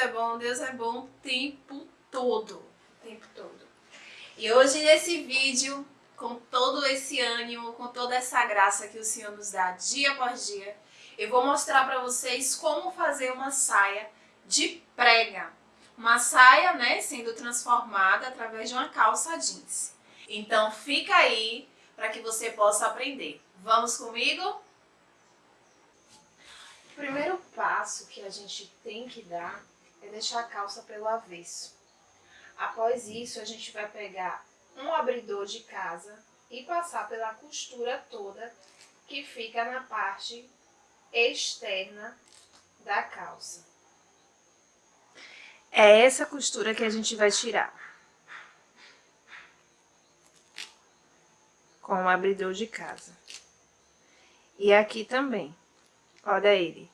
é bom, Deus é bom o tempo todo, o tempo todo. E hoje nesse vídeo, com todo esse ânimo, com toda essa graça que o Senhor nos dá dia após dia, eu vou mostrar para vocês como fazer uma saia de prega. Uma saia, né, sendo transformada através de uma calça jeans. Então fica aí para que você possa aprender. Vamos comigo? O primeiro passo que a gente tem que dar é deixar a calça pelo avesso. Após isso, a gente vai pegar um abridor de casa e passar pela costura toda que fica na parte externa da calça. É essa costura que a gente vai tirar. Com o abridor de casa. E aqui também. Olha ele.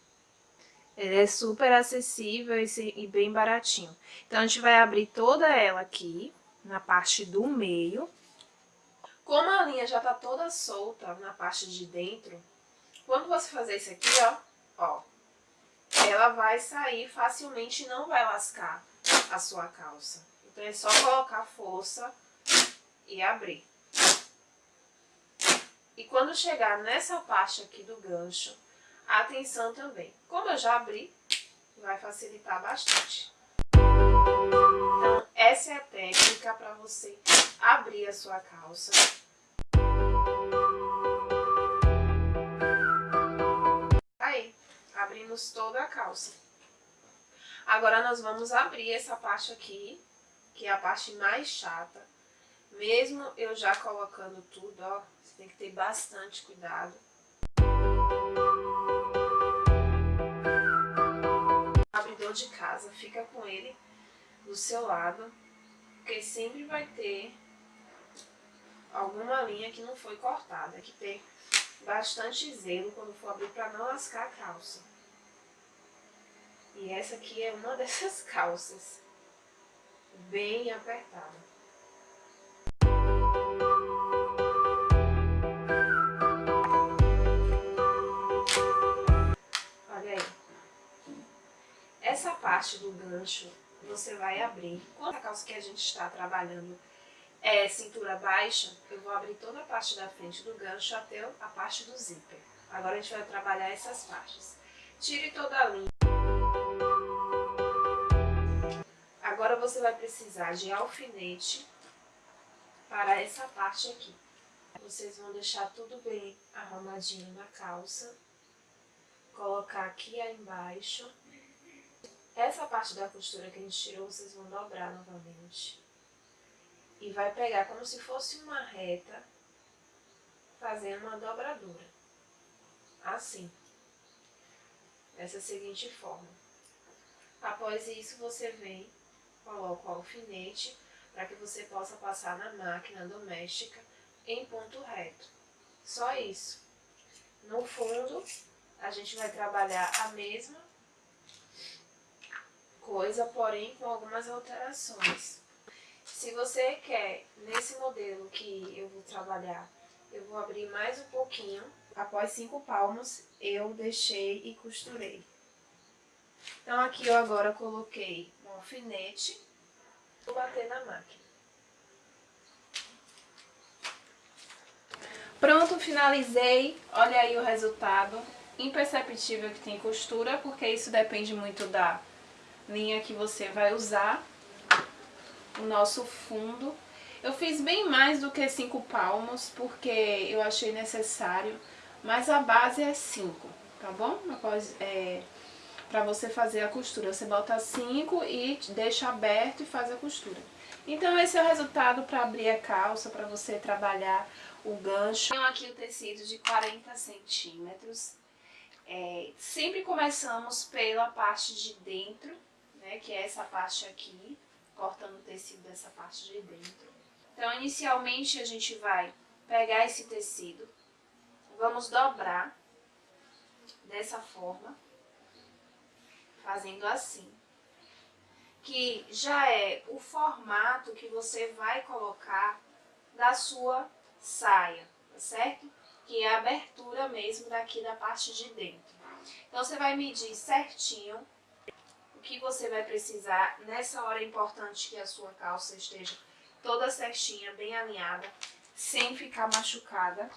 Ele é super acessível e bem baratinho. Então, a gente vai abrir toda ela aqui, na parte do meio. Como a linha já tá toda solta na parte de dentro, quando você fazer isso aqui, ó, ó, ela vai sair facilmente e não vai lascar a sua calça. Então, é só colocar força e abrir. E quando chegar nessa parte aqui do gancho, atenção também. Como eu já abri, vai facilitar bastante. Então, essa é a técnica para você abrir a sua calça. Aí, abrimos toda a calça. Agora, nós vamos abrir essa parte aqui, que é a parte mais chata. Mesmo eu já colocando tudo, ó, você tem que ter bastante cuidado. De casa, fica com ele do seu lado, porque sempre vai ter alguma linha que não foi cortada, Tem que ter bastante zelo quando for abrir para não lascar a calça. E essa aqui é uma dessas calças, bem apertada. Essa parte do gancho você vai abrir. Quando a calça que a gente está trabalhando é cintura baixa, eu vou abrir toda a parte da frente do gancho até a parte do zíper. Agora a gente vai trabalhar essas partes. Tire toda a linha. Agora você vai precisar de alfinete para essa parte aqui. Vocês vão deixar tudo bem arrumadinho na calça. Colocar aqui embaixo essa parte da costura que a gente tirou, vocês vão dobrar novamente. E vai pegar como se fosse uma reta, fazendo uma dobradura. Assim. Dessa seguinte forma. Após isso, você vem, coloca o alfinete, para que você possa passar na máquina doméstica em ponto reto. Só isso. No fundo, a gente vai trabalhar a mesma coisa, porém com algumas alterações. Se você quer, nesse modelo que eu vou trabalhar, eu vou abrir mais um pouquinho. Após cinco palmos, eu deixei e costurei. Então, aqui eu agora coloquei um alfinete, vou bater na máquina. Pronto, finalizei. Olha aí o resultado. Imperceptível que tem costura, porque isso depende muito da linha que você vai usar, o nosso fundo. Eu fiz bem mais do que cinco palmos, porque eu achei necessário, mas a base é cinco, tá bom? É, pra você fazer a costura, você bota cinco e deixa aberto e faz a costura. Então esse é o resultado para abrir a calça, para você trabalhar o gancho. Tenho aqui o tecido de 40 centímetros. É, sempre começamos pela parte de dentro, né, que é essa parte aqui, cortando o tecido dessa parte de dentro. Então, inicialmente, a gente vai pegar esse tecido, vamos dobrar dessa forma, fazendo assim, que já é o formato que você vai colocar da sua saia, tá certo? Que é a abertura mesmo daqui da parte de dentro. Então, você vai medir certinho que você vai precisar. Nessa hora é importante que a sua calça esteja toda certinha, bem alinhada, sem ficar machucada.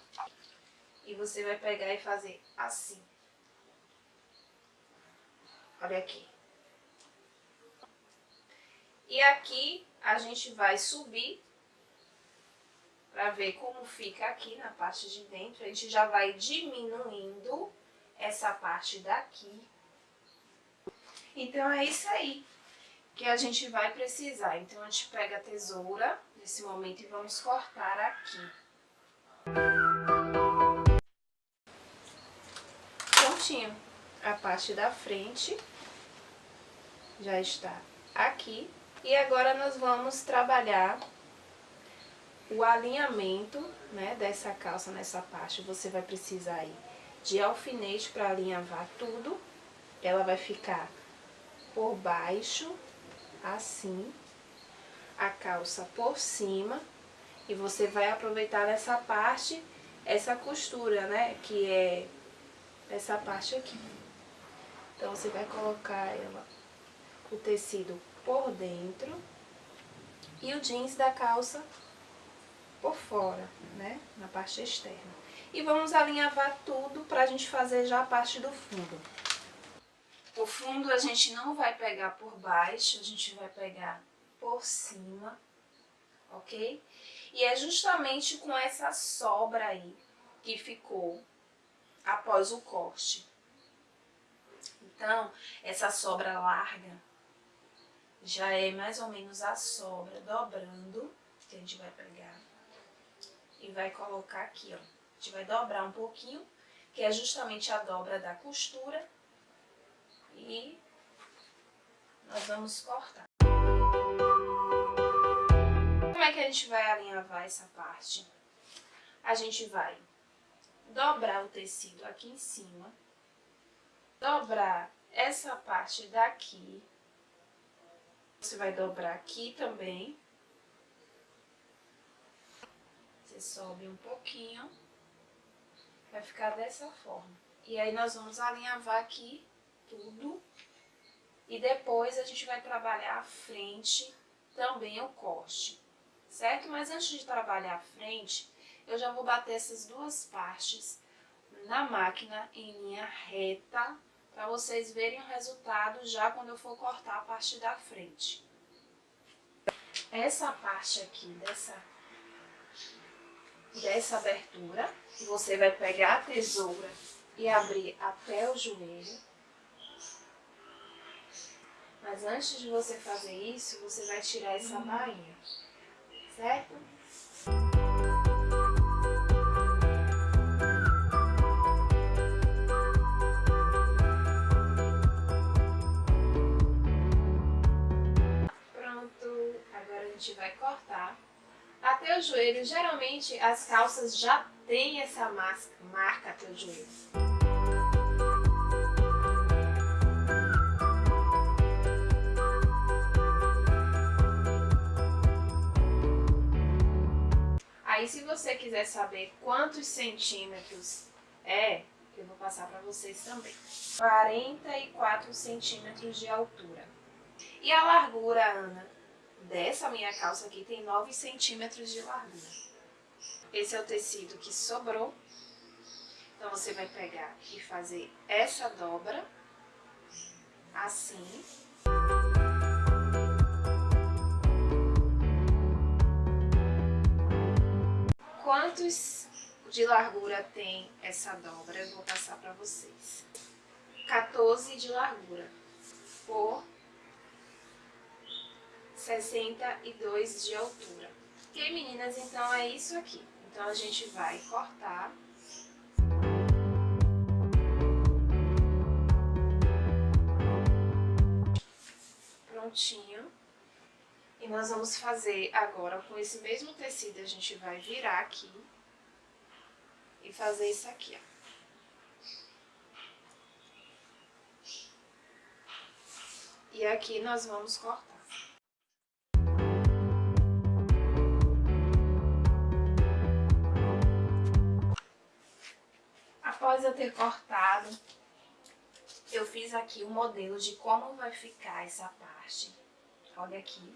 E você vai pegar e fazer assim. Olha aqui. E aqui a gente vai subir para ver como fica aqui na parte de dentro. A gente já vai diminuindo essa parte daqui. Então é isso aí que a gente vai precisar. Então a gente pega a tesoura nesse momento e vamos cortar aqui. Prontinho. A parte da frente já está aqui. E agora nós vamos trabalhar o alinhamento né, dessa calça nessa parte. Você vai precisar aí de alfinete para alinhavar tudo. Ela vai ficar por baixo, assim, a calça por cima. E você vai aproveitar nessa parte, essa costura, né, que é essa parte aqui. Então, você vai colocar ela, o tecido por dentro e o jeans da calça por fora, né, na parte externa. E vamos alinhavar tudo pra gente fazer já a parte do fundo. O fundo a gente não vai pegar por baixo, a gente vai pegar por cima, ok? E é justamente com essa sobra aí que ficou após o corte. Então, essa sobra larga já é mais ou menos a sobra dobrando, que a gente vai pegar e vai colocar aqui, ó. A gente vai dobrar um pouquinho, que é justamente a dobra da costura e nós vamos cortar. Como é que a gente vai alinhavar essa parte? A gente vai dobrar o tecido aqui em cima, dobrar essa parte daqui, você vai dobrar aqui também, você sobe um pouquinho, vai ficar dessa forma. E aí nós vamos alinhavar aqui tudo. E depois a gente vai trabalhar a frente, também o corte, certo? Mas antes de trabalhar a frente, eu já vou bater essas duas partes na máquina em linha reta, para vocês verem o resultado já quando eu for cortar a parte da frente. Essa parte aqui, dessa, dessa abertura, você vai pegar a tesoura e abrir até o joelho. Mas antes de você fazer isso, você vai tirar essa bainha, certo? Pronto, agora a gente vai cortar. Até o joelho, geralmente as calças já têm essa marca até o joelho. Você quiser saber quantos centímetros é, eu vou passar para vocês também. 44 centímetros de altura. E a largura, Ana, dessa minha calça aqui tem 9 centímetros de largura. Esse é o tecido que sobrou. Então, você vai pegar e fazer essa dobra, assim. Quantos de largura tem essa dobra, eu vou passar para vocês. 14 de largura por 62 de altura. Ok, meninas? Então é isso aqui. Então a gente vai cortar. Prontinho. Nós vamos fazer agora com esse mesmo tecido, a gente vai virar aqui e fazer isso aqui, ó. E aqui nós vamos cortar. Após eu ter cortado eu fiz aqui o modelo de como vai ficar essa parte. Olha aqui,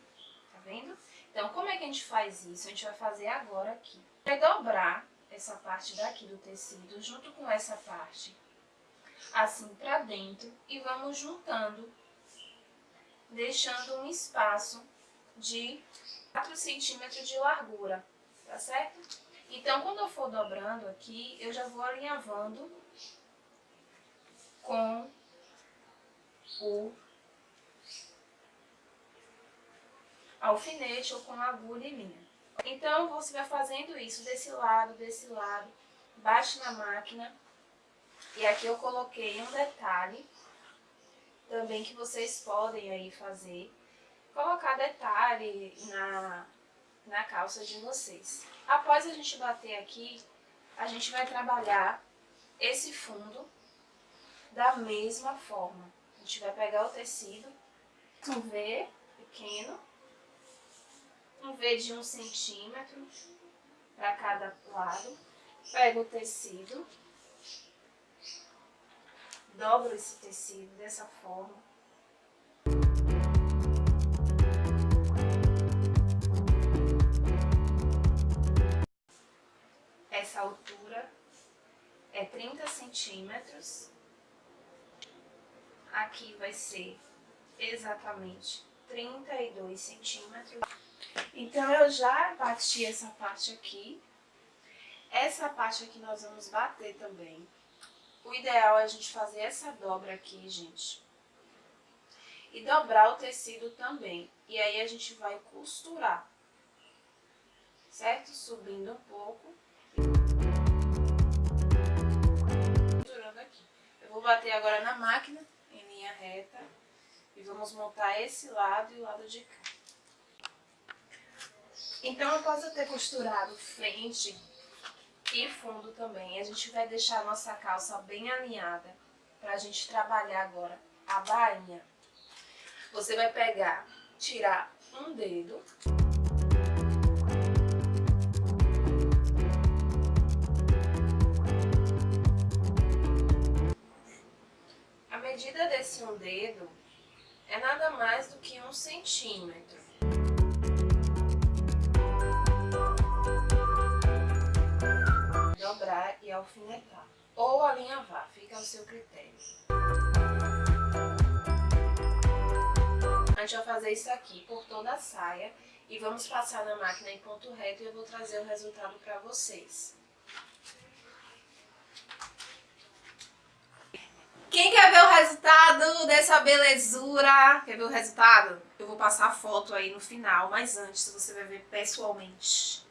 vendo? Então, como é que a gente faz isso? A gente vai fazer agora aqui. Vai dobrar essa parte daqui do tecido junto com essa parte, assim pra dentro, e vamos juntando, deixando um espaço de 4 centímetros de largura, tá certo? Então, quando eu for dobrando aqui, eu já vou alinhavando com o alfinete ou com agulha e linha. Então, você vai fazendo isso desse lado, desse lado, bate na máquina. E aqui eu coloquei um detalhe também que vocês podem aí fazer. Colocar detalhe na, na calça de vocês. Após a gente bater aqui, a gente vai trabalhar esse fundo da mesma forma. A gente vai pegar o tecido, um V pequeno, um V de um centímetro para cada lado. Pego o tecido, dobro esse tecido dessa forma. Essa altura é 30 centímetros. Aqui vai ser exatamente 32 centímetros. Então, eu já bati essa parte aqui. Essa parte aqui nós vamos bater também. O ideal é a gente fazer essa dobra aqui, gente. E dobrar o tecido também. E aí a gente vai costurar. Certo? Subindo um pouco. Costurando aqui. Eu vou bater agora na máquina, em linha reta. E vamos montar esse lado e o lado de cá. Então, após eu ter costurado frente e fundo também, a gente vai deixar a nossa calça bem alinhada pra gente trabalhar agora a bainha. Você vai pegar, tirar um dedo... A medida desse um dedo é nada mais do que um centímetro. Alfinetar. Ou alinhavar, fica ao seu critério. A gente vai fazer isso aqui por toda a saia e vamos passar na máquina em ponto reto e eu vou trazer o resultado para vocês. Quem quer ver o resultado dessa belezura? Quer ver o resultado? Eu vou passar a foto aí no final, mas antes você vai ver pessoalmente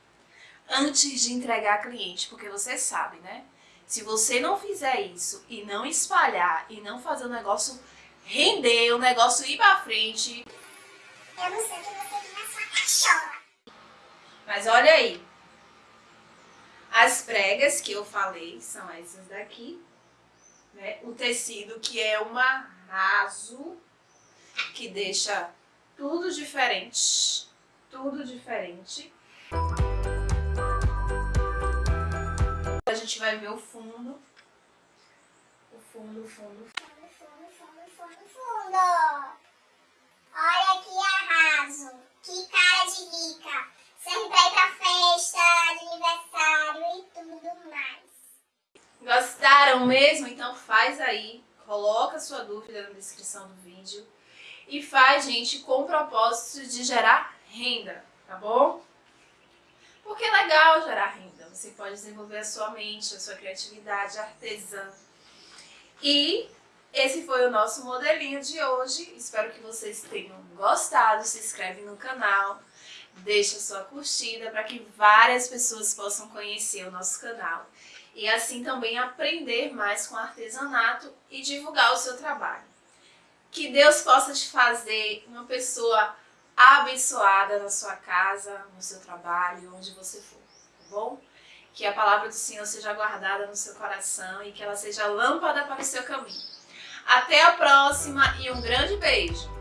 antes de entregar a cliente, porque você sabe, né? Se você não fizer isso e não espalhar e não fazer o negócio render, o negócio ir pra frente... Eu não sei o que você viu na sua cachorra. Mas olha aí. As pregas que eu falei são essas daqui. Né? O tecido que é um arraso, que deixa tudo diferente. Tudo diferente. Gente vai ver o fundo. O fundo, fundo. Fundo, fundo, fundo, fundo, fundo. Olha que arraso. Que cara de rica. Pra ir pra festa, aniversário e tudo mais. Gostaram mesmo? Então faz aí. Coloca sua dúvida na descrição do vídeo. E faz, gente, com o propósito de gerar renda, tá bom? Porque é legal gerar renda, você pode desenvolver a sua mente, a sua criatividade artesã. E esse foi o nosso modelinho de hoje, espero que vocês tenham gostado, se inscreve no canal, deixa sua curtida para que várias pessoas possam conhecer o nosso canal. E assim também aprender mais com artesanato e divulgar o seu trabalho. Que Deus possa te fazer uma pessoa abençoada na sua casa, no seu trabalho, onde você for? Que a palavra do Senhor seja guardada no seu coração e que ela seja lâmpada para o seu caminho. Até a próxima e um grande beijo!